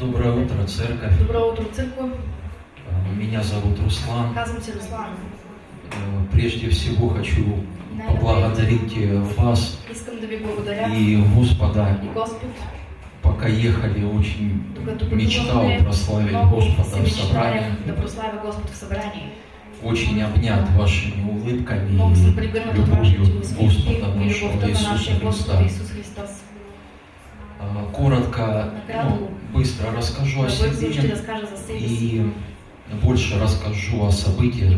Доброе утро, церковь. Добро утро, църква. Э, Меня зовут Руслан. Руслан. Э, Прежде всего хочу поблагодарить э, вас и Господа. и Господ, Пока ехали, очень мечтал прославить Господа в собрании. Очень обнят вашими улыбками и любовью Господа нашего Иисуса Христа. А, Коротко, ну, быстро расскажу о себе и больше расскажу о событиях и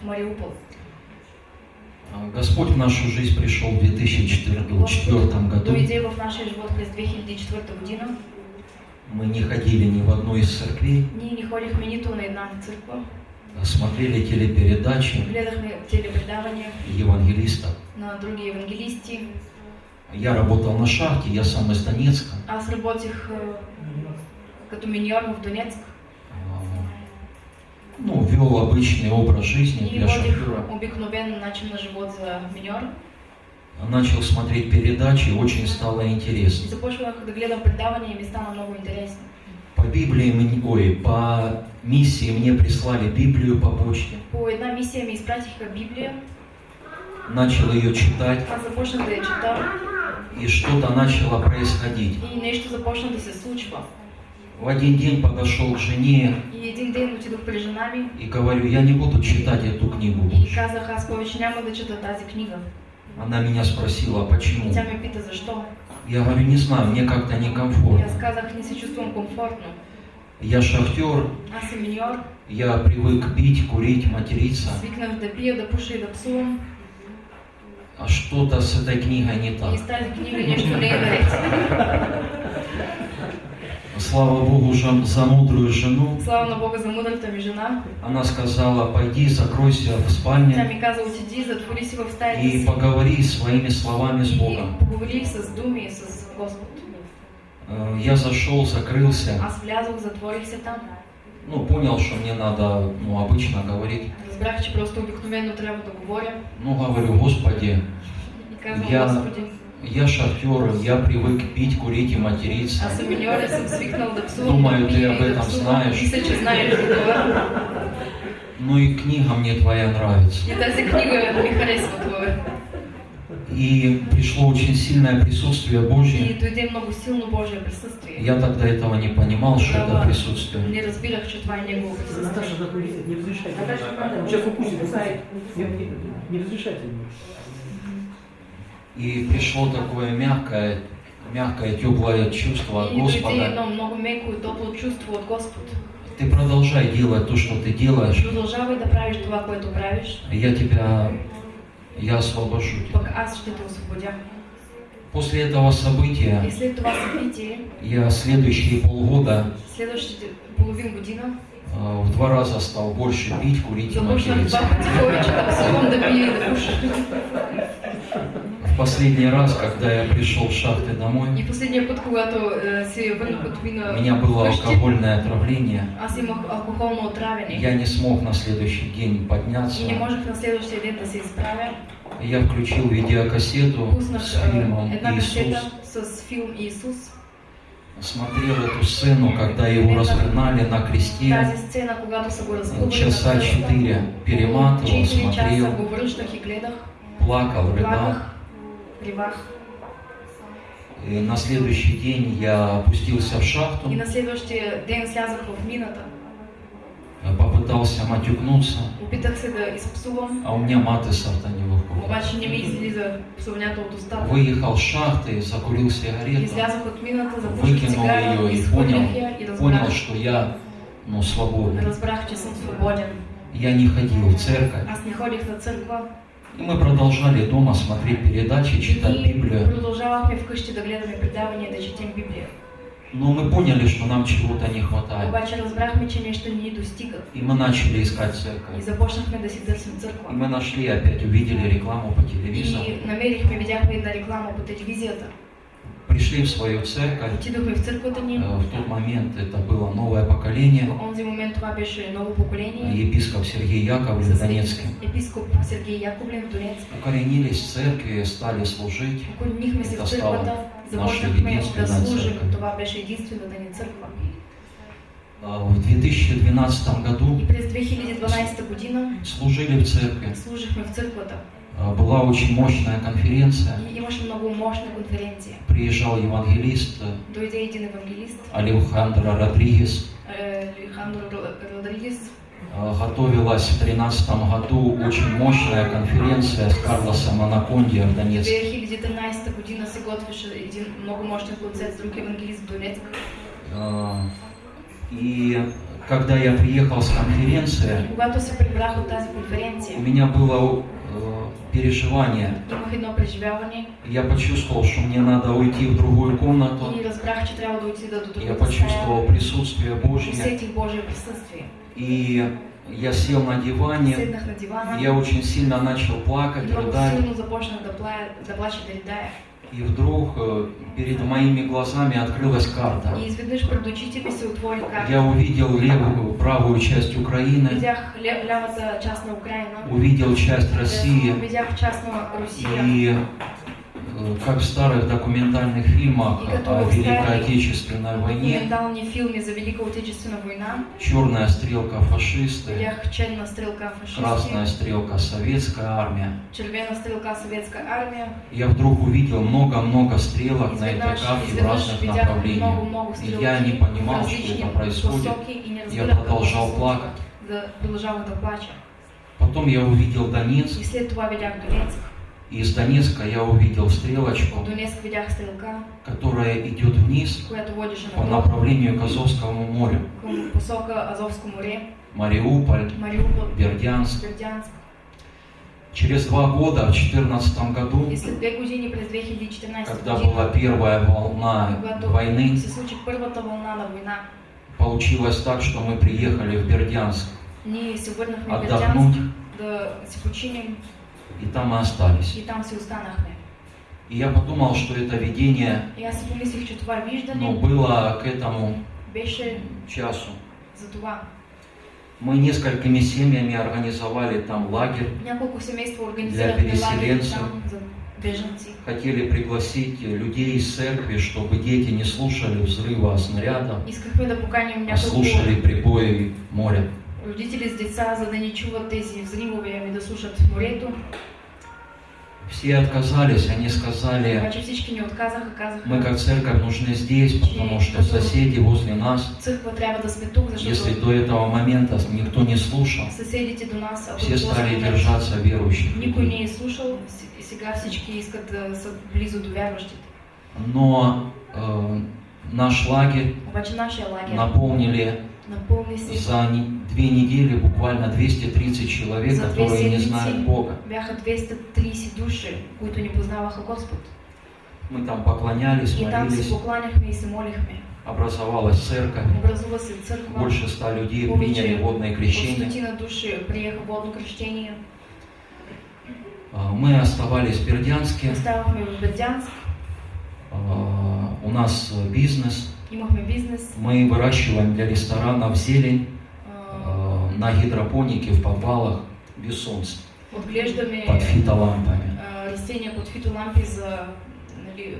в Мариуполе. А, Господь в нашу жизнь пришел в 2004 году. дойде в нашия живот през 2004 година. Мы не ходили ни в одну из церквей, не ходихме нито на смотрели телепередачи евангелистов. на други евангелисти. Я работал на шахте, я сам из Донецка. Аз работих е, като миньор в Донецк А, Ну, вел обычный образ жизни и для шофера. обикновен начин на живот за миньор. Начал смотреть передачи, очень стало интересно. започвах да гледам предавания и стана много интересно. По Библии, мне- ой, по миссии мне прислали Библию по почте. По една мисия ми изпратиха Библия, Начал ее читать, аз започнах да я чета и что-то начало происходить. и нещо започна да се случва. В один день подошел к жене И един ден отидох при жена ми и говорю, я не буду читать эту книгу и казах, аз повече няма да чета тази книга. Она меня спросила, И почему. тя ме пита защо. Я говорю, не знаю, мне как-то И некомфортно. аз казах, не се чувствам комфортно. Я шахтер, Аз съм миньор, я привык пить, курить, материться. свикнах да пия, да пуша и да псувам. А что-то с этой книгой не И так. с. Слава Богу жен- за мудрую жену. Слава на Бога за ми жена. Она сказала, пойди, закройся в спальне стаята и поговори своими словами с и Богом. поговори с думи с Господ. Э, Я зашел, закрылся. Аз влязох, затворих се там. Ну, понял, что мне надо, ну, обычно говорить. Разбрах, че просто обикновено трябва да говоря. Ну, говорю, Господи, И казвам, Я- Господи, я шахтер, я привык пить, курить и материться. аз съм миньор и съм свикнал да псувам, Думаю, пия об этом псувам. знаеш. Мисля, че знаеш за това. Ну и книга мне твоя нравится. И тази книга ми харесва това. И пришло очень сильное присутствие И Божье. дойде много силно Божие присъствие. Я тогда этого не понимал, что это присутствие. Не разбирах, че това е Негово присъствие. Наташа, не разрешайте. Сейчас укусит. Не, не, не разрешайте. И пришло такое мягкое, мягкое, теплое чувство от И Господа. много меко и топло чувство от Господ. Ты продолжай делать то, что ты делаешь. Продължавай да правиш това, което правиш, Я тебя, я освобожу тебя. После этого события И след това събитие, я следующие полгода половин година, э, в два раза стал больше пить, курить и материться. В последний раз, когда я пришел с шахты домой, И последния път, когато е, се върнах от у меня было алкогольное отравление. аз имах алкохолно отравяне. Я не смог на следующий день подняться. И не можех на следващия ден да се изправя. Я включил видеокассету Пуснах с фильмом «Иисус». с филм Иисус. Смотрел эту сцену, когда его распинали на кресте. Часа четыре перематывал, 4 часа смотрел, плакал, рыдал. И на следующий день я опустился в шахту, И на следващия ден слязах в мината. попытался матюкнуться, Опитах се да изпсувам, а у меня маты сорта не выходят. обаче не ми излиза псовнята от устата. Выехал с шахты, закурил сигарету, Излязох от мината, запуших выкинул ее и понял, и понял, что я ну, свободен. разбрах, че съм свободен. Я не ходил в церковь. Аз не ходих на църква. И мы продолжали дома смотреть передачи, читать И Библию. продължавахме вкъщи да гледаме предавания, да четем Библия. Но мы поняли, что нам чего-то не хватает. Обаче разбрахме, че нещо ни достига. И мы начали искать И церковь. започнахме да си търсим И църква. мы нашли, опять увидели рекламу по телевизору. И намерихме, видяхме една реклама по телевизията. Пришли в свою церковь. В. Э, В тот момент это было новое поколение. Поколение. Епископ Сергей Яковлев С Донецкий. епископ Сергей Яковлев в Донецк. Укоренились в церкви, стали служить. Это стало църквата, наша Започнахме да единственная служим. церковь. Това беше единствената ни църква. А, В 2012 году И през 2012 година служили в церкви. А, Была очень мощная конференция. И имаше много мощна конференция. Приезжал евангелист э, евангелист, Алехандро Родригес. Ро- Родригес. А, Готовилась в 2013 году очень мощная конференция с Карлосом Анаконди в Донецке. 2013 година се готвеше един много мощен концерт с друг евангелист в Донецк. А, И когда я приехал с конференции, у меня было э, переживание. едно преживяване Я почувствовал, что мне надо уйти в другую комнату. Я почувствовал присутствие Божье. И я сел на диване. Я очень сильно начал плакать, рыдать. И вдруг э, перед моими глазами открылась карта. Я увидел левую, правую часть Украины, увидел часть России. На Русия. И э, как в старых документальных фильмах о Великой Отечественной войне, черная стрелка фашисты, красная стрелка советская армия. Я вдруг увидел много-много стрелок на этой карте в разных направлениях. И я не понимал, что это происходит. Я продолжал плакать. Потом я увидел Донецк, И из Донецка я увидел стрелочку, Донецк стрелка, которая идет вниз по направлению к Азовскому морю. море, Мариуполь, Мариуполь, Бердянск. Бердянск. Через два года, в 2014 году, И след две години през 2014 когда была первая волна войны, получилось так, что мы приехали в Бердянск. Отдохнуть, И там мы остались. и там си останахме. И я подумал, что это видение виждане было к этому часу. Мы несколькими семьями организовали там лагерь, лагери переселенцев. хотели пригласить людей из церкви, чтобы дети не слушали взрыва снарядов, Искахме да поканим а слушали прибои моря. Родители с деца, за да не чуват тези взривове, ами да слушат морето. Все отказались, они сказали, Обаче всички ни отказаха, казаха, мы как церковь нужны здесь, потому что соседи возле нас, если до этого момента никто не слушал, ако все стали держаться верующих. Людей. не слушал, и сега всички искат да са близо до вярващите. Но э, наш лагерь наполнили. За две недели буквально 230 человек, которые не знают Бога. бяха 230 души, които ни познаваха Господ. Мы там поклонялись, молились, образовалась церковь, больше ста людей приняли водное крещение. А, Мы оставались в Бердянске. А, у нас бизнес, Имахме бизнес. мы выращиваем для ресторанов зелень а, э, на гидропонике в подвалах без солнца, Отглеждаме под фитолампами. а, растения под фитолампи за, нали.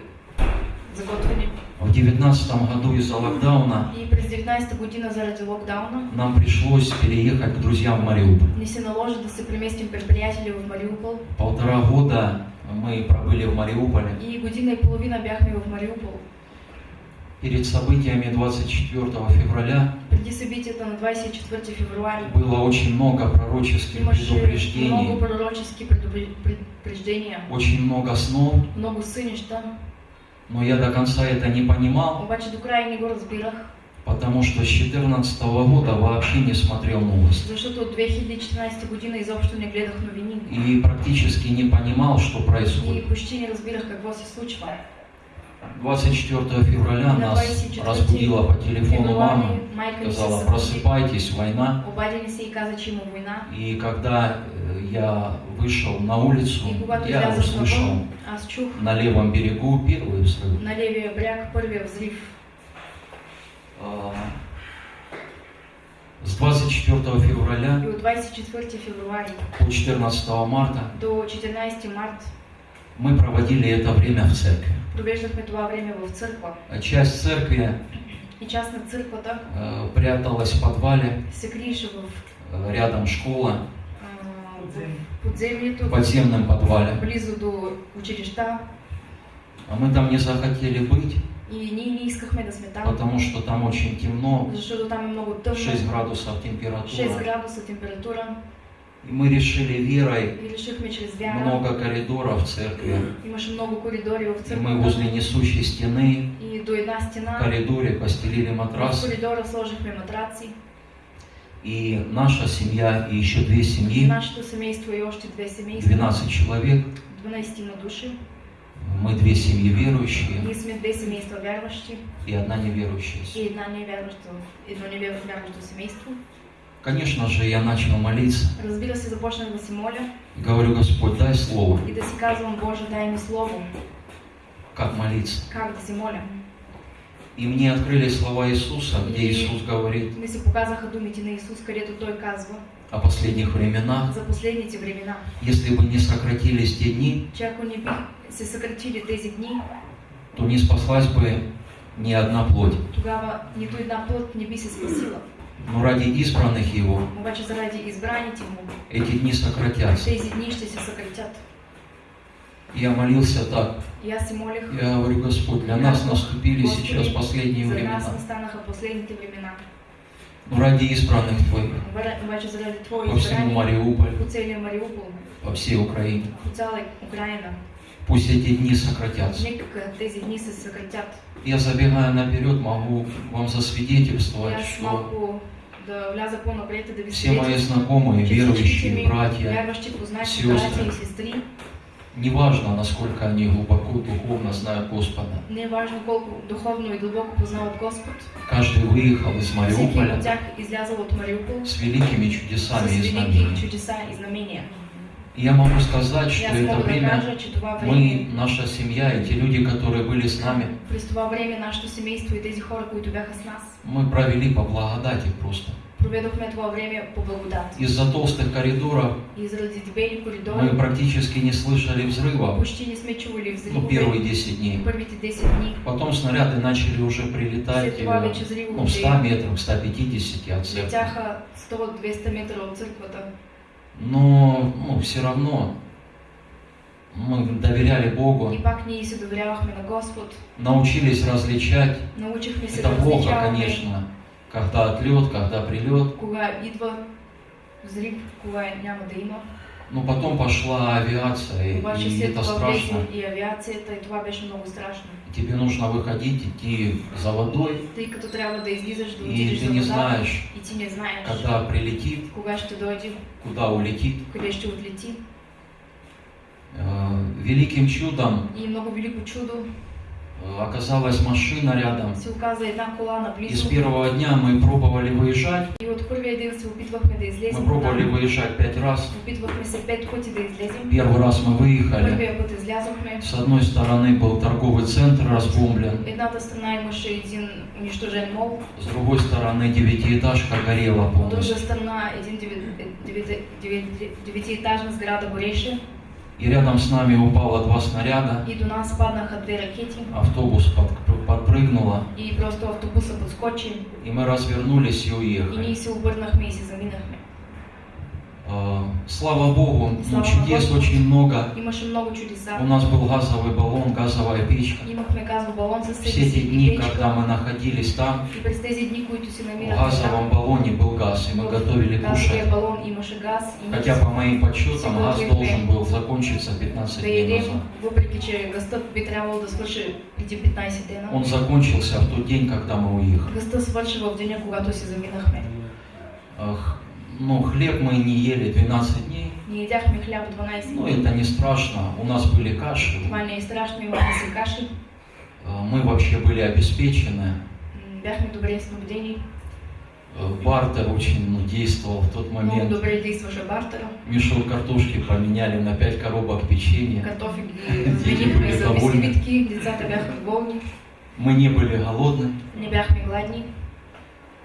В 2019 году из-за локдауна И през 19-та година заради локдауна нам пришлось переехать к друзьям в Мариуполь. ни се наложи да се преместим при приятели в Мариупол. Полтора года мы пробыли в Мариуполе. И година и половина бяхме в Мариупол. Перед событиями 24 февраля Преди събитията на 24 февруари было очень много пророческих предупреждений, очень много снов, но я до конца это не понимал, потому что с 2014 года вообще не смотрел новости. защото от 2014 година изобщо не гледах новини. И практически не понимал, что И происходит. 24 февраля На нас 24 разбудила по телефону мама, сказала, просыпайтесь, война. и когда э, я вышел на улицу, я услышал чух на левом берегу первый взрыв. на левия бряг първия взрив. А, С 24 февраля И от 24 февруари по 14 марта до 14 март мы проводили это время в церкви. Провеждахме това време в църква. А Часть церкви И част на църквата э, пряталась в подвале, се криеше в э, рядом школа, а, в в подземном подвале. близо до училища. А мы там не захотели быть, И ние не искахме да сме там, потому что там очень темно, защото там е много тъмно. 6 градусов 6 температура. градуса температура. И мы решили верой, много коридоров в церкви, и мы возле несущей стены. В коридоре постелили матрас, и наша семья, и еще две семьи, нашето семейство и още две семейства. 12 человек, 12 на души. мы две семьи верующие. Ние сме две семейства вярващи и одна неверующая. и една невярващо, едно невярващо семейство. Конечно же, я начал молиться Разбира се, започнах да моля и говорю, Господь, дай слово, и да си казвам, Боже, дай ми слово, как молиться. как да се моля. И мне открыли слова Иисуса, где Иисус говорит Ми се показаха думите на Исус, където Той казва о последних временах. за последните времена, Если бы не сократились те дни, че ако не би се съкратили тези дни, то не спаслась бы ни одна плоть. тогава нито една плът не би се спасила. Но ради избранных Его. Му, эти дни сократятся. Я молился так. Я говорю, Господь, для нас наступили сейчас последние времена. Но ради избранных Твоих. По всему избрани, Мариуполь, по всей Украине. Пусть эти дни сократятся. Я забегая наперед, могу вам засвидетельствовать, что все мои знакомые, верующие, братья, сестры, неважно, насколько они глубоко духовно знают Господа, не е важно колко духовно и дълбоко познават Господ, каждый выехал из Мариуполя от тях излязал от Мариупол с великими чудесами и знамениями. Я могу сказать, что это время това мы, наша семья и те люди, которые были с нами, това мы провели по благодати просто. проведохме това време по благодат. Из-за толстых коридоров И заради дебели мы коридори практически не слышали взрывов, почти не сме чували ну, взривове первые 10 дней. първите 10 дни. Потом снаряды начали уже прилетать След това э, вече ну, в 100 взривовете метрах, 150 от церкви. летяха 100-200 метра от църквата. Но ну, все равно мы доверяли Богу, научились различать. Это плохо, конечно, когда отлет, когда прилет. Но потом пошла авиация, и, и это страшно. Тебе нужно выходить, идти за водой, като трябва да излизаш да и ты не знаешь, и ти не знаеш когда прилетит, кога ще дойде, куда улетит. къде ще отлети. Э, Великим чудом И много велико чудо э, оказалась машина рядом. И с первого дня мы пробовали выезжать. Мы пробовали выезжать пять раз. Первый раз мы выехали. С одной стороны был торговый центр разбомблен, с другой стороны девятиэтажка горела полностью. И рядом с нами упало два снаряда. и до нас паднаха две ракети Автобус под- подпрыгнуло, и просто автобуса подскочи и мы развернулись и и ние уехали. се обърнахме и се заминахме. Э, Слава Богу, ну, Слава чудес Господу. очень много. Много чудеса. У нас был газовый баллон, газовая печка. Себе Все эти и дни, печка. когда мы находились там, И в газовом баллоне был газ, и мы готовили кушать. балон имаше газ и Хотя по моим подсчетам газ должен был закончиться 15 да дней назад. въпреки че гъстът би трябвало да свърши преди 15 дена. Он закончился в тот день, когда мы уехали. Ну, хлеб мы не ели 12 дней. Ние ядяхме хляб 12 Ну, дни. это не страшно. У нас были каши. Това не е страшно, имахме си каши. А, Мы вообще были обеспечены. Бяхме добре снабдени. Э, Бартер очень ну, действовал в тот Много момент. добре действаше бартера. Мешок картошки поменяли на 5 коробок печенья. Дети доволни. бисквитки. Децата бяха доволни. Мы не были голодны. Не бяхме гладни.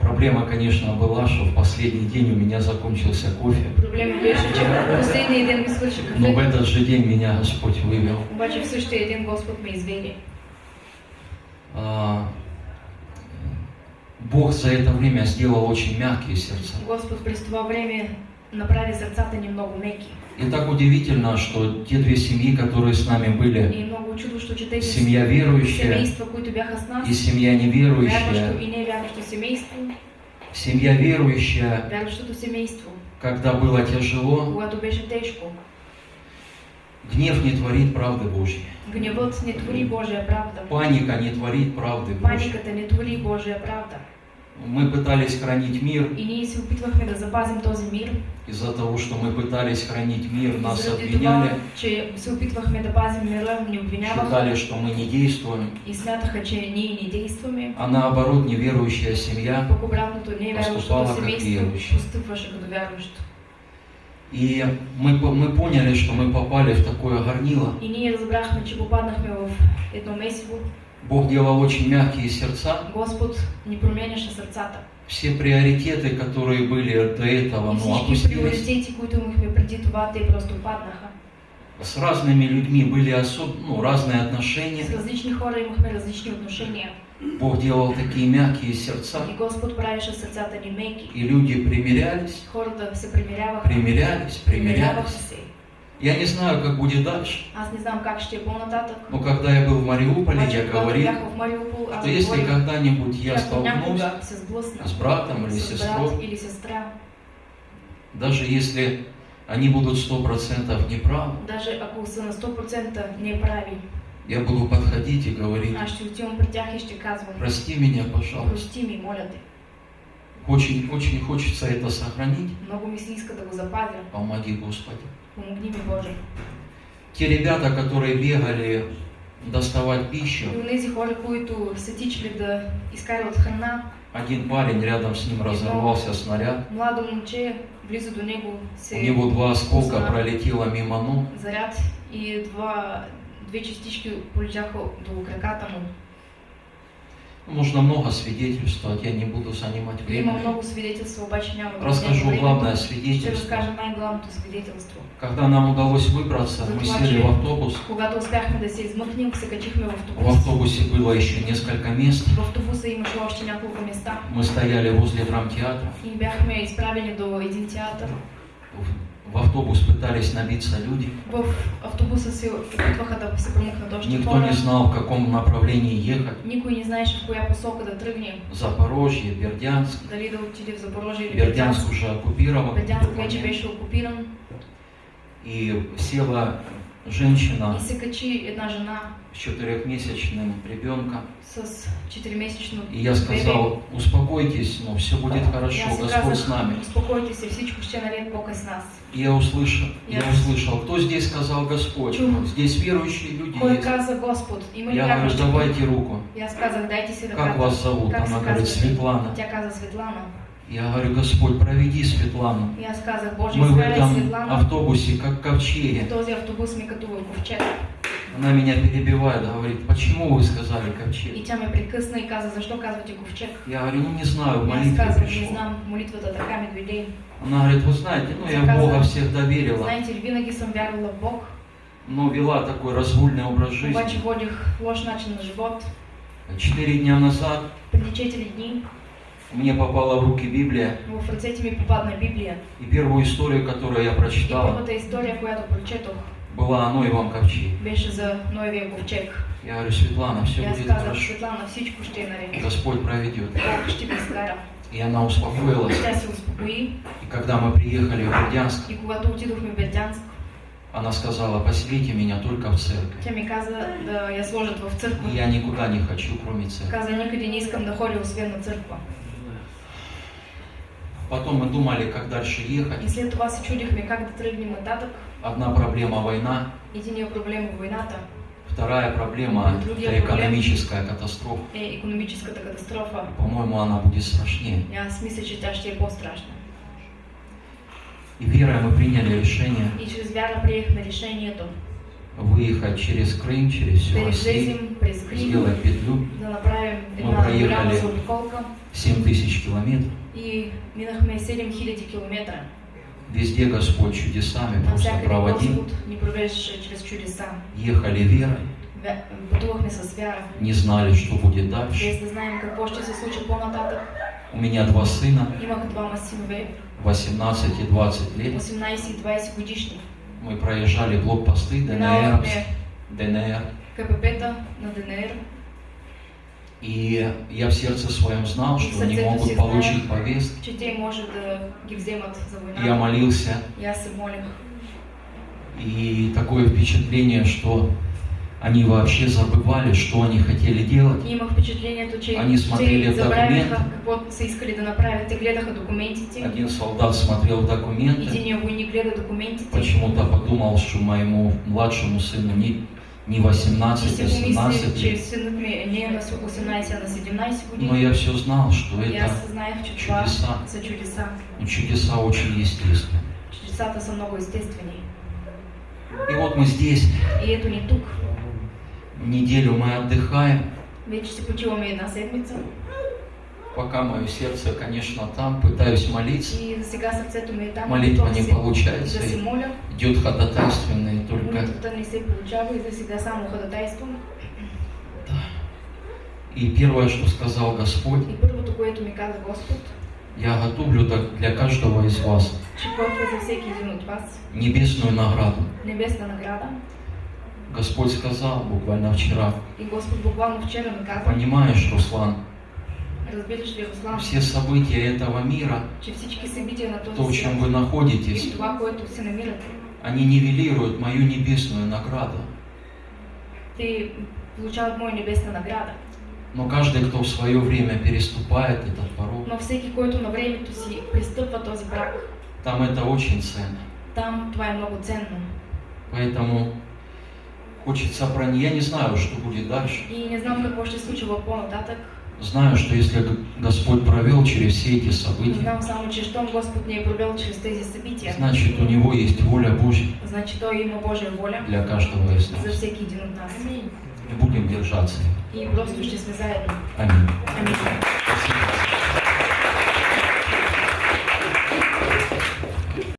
Проблема, конечно, была, что в последний день у меня закончился кофе. Проблемът беше, че в последния ден ми свърши Но в этот же день меня Господь вывел. В а, Бог за это время сделал очень мягкие сердца. Господ през това време направи сърцата ни много меки. И так удивительно, что те две семьи, которые с нами были, семья верующая и семья неверующая, семья верующая, когда было тяжело, гнев не творит правды Божьей, гневът не твори Божия правда, паника не творит правды Божьей. паниката не твори Божия правда. Мы пытались хранить мир, И мир, из-за того, что мы пытались хранить мир, нас обвиняли, считали, что мы не действуем, не а наоборот неверующая семья Поступала как вярващо. И мы, мы поняли, что мы попали в такое горнило. И ние разбрахме, че попаднахме в едно месиво. Бог делал очень мягкие сердца. Господ ни променяше сърцата. Все приоритеты, которые были до этого, И ну, опустились. това, просто паднаха. С разными людьми были особ... ну, разные отношения. С различни хора имахме различни отношения. Бог делал такие мягкие сердца. И Господ правеше сърцата ни меки. И люди примирялись, Хората се примиряваха. примирялись, Примиряваха примирялись. се. Я не знаю, как будет дальше. Но когда я был в Мариуполе, я говорил, что если когда-нибудь я столкнусь с братом или сестрой, даже если они будут сто процентов неправы, даже на 100% не прави, я буду подходить и говорить, прости меня, пожалуйста. Прости ми, моля те. Очень, очень хочется это сохранить. Помоги, Господи. Помогни ми, Боже. Те ребята, которые бегали доставать пищу, один парень рядом с ним разорвался снаряд. У него два осколка пролетело мимо ног. заряд и два, две частички полетяха до краката му. Можно много свидетельствовать, я не буду занимать Има время. много времето. главное свидетельство. Когда нам удалось выбраться, мы сели в автобус. В В автобус. автобусе было еще несколько мест. Мы стояли возле драмтеатра. В- автобус пытались набиться люди. В автобуса се опитваха да се промъкнат още Никто хора. не знал, в каком направлении ехать. Никой не знаеше в коя посока да тръгне. Запорожье, Бердянск. Дали да отиде в Запорожие или Бердянск уже оккупирован. Бердянск вече беше окупиран. И села женщина една жена с четырехмесячным ребенком. с 4-месечно И я сказал, успокойтесь, но все будет хорошо, Я Господь с нами. казах, успокойте се, всичко ще е наред Бог е с нас. И я услышал, я Я- услышал, кто здесь сказал Господь? Здесь верующие люди есть. Я говорю, давайте руку. И аз казах, дайте си Как вас зовут? Она говорит? Светлана. Я говорю, Господь, проведи Светлану. И аз казах, Боже, Мы в этом Светлана. автобусе, как ковчеги. В този автобус ми като в ковчег. Она меня перебивает, говорит, почему вы сказали И ковчег? тя ме прекъсна и каза, защо казвате ковчег? Я говорю, ну не знаю, в И аз молитве казах, не знам, молитвата така ми дойде. Она говорит, вы знаете, ну я. Бога всегда верила, Знаете винаги съм вярвала в Бог, но вела такой разгульный образ обаче жизни. водих лош начин на живот. Четыре дня назад Преди 4 дни мне попала в руки Библия, в ръцете ми попадна Библия. и первую историю, которую я И прочитал, първата история, която прочетох, была о Ноевом ковчеге. беше за Ноевия ковчег. Я говорю, Светлана, все будет хорошо. Светлана, всичко ще е наред. Господь проведет. Бог ще. И она успокоилась. Тя се успокои И когда мы приехали в Бердянск, и когато отидохме в Бердянск, она сказала, поселите меня только в церковь. тя ми каза да я сложат в църква. И я никуда не хочу, кроме церкви. Каза, никъде не искам да ходя, освен на църква. Потом мы думали, как дальше ехать. И след това се чудихме как да тръгнем нататък. Одна проблема – война, Единият проблем е войната, вторая проблема – это экономическая катастрофа. е економическата катастрофа. По-моему, она будет страшнее. Аз мисля, че тя ще е по-страшна. И верой мы приняли решение И чрез вяра приехме решението выехать через Крым, через всю Россию, сделать петлю Мы проехали. голяма заобиколка 7 тысяч километров. и минахме 7000 км. Везде Господь чудесами просто проводил. Ехали верой, не знали, что будет дальше. У меня два сына, Имах двама синове, 18 и 20 лет. 18 и 20 годишни. Мы проезжали блокпосты ДНР, ДНР. КПП-та на ДНР. И я в сердце своем знал, что они могут получить повестки. война. Я молился, и такое впечатление, что они вообще забывали, что они хотели делать. Они смотрели те в забравяха документи. какво са искали да направят. Те гледаха документите. Один солдат смотрел документы, почему-то подумал, что моему младшему сыну не, не 18, И а си помисли, 17 че лет. синът ми не е на 18, а на 17 Но я все знал, что это чудеса. са чудеса. ну, чудеса очень естественны. Чудесата са много естествени. И вот мы здесь, И ето ни тук. Неделю мы отдыхаем, пока мое сердце, конечно, там, пытаюсь молиться. Молитва не получается, Да идет ходатайственное только. Получава и первое, что сказал Господь, я готовлю так для каждого из вас небесную награду. Господь сказал буквально вчера, И Господ буквално вчера ми каза, понимаешь, Руслан, разбираш ли, Руслан, все события этого мира, на то, в чем вы находитесь, они нивелируют мою небесную награду. те получават моя небесна награда. Но каждый, кто в свое время переступает этот порог, Но всеки, който на времето си пристъпва този брак, там это очень ценно. там това е много ценно. Поэтому хочется про Я не знаю, что будет дальше. И не знам какво ще се случва по-нататък. Знаю, что если Господь провел через все эти события, Знам само, че щом Господ ни е провел чрез тези събития, значит у Него есть воля Божья значи Той има Божия воля для каждого из за нас. всеки един от нас. И будем держаться. И просто ще сме заедно. Аминь. Амин.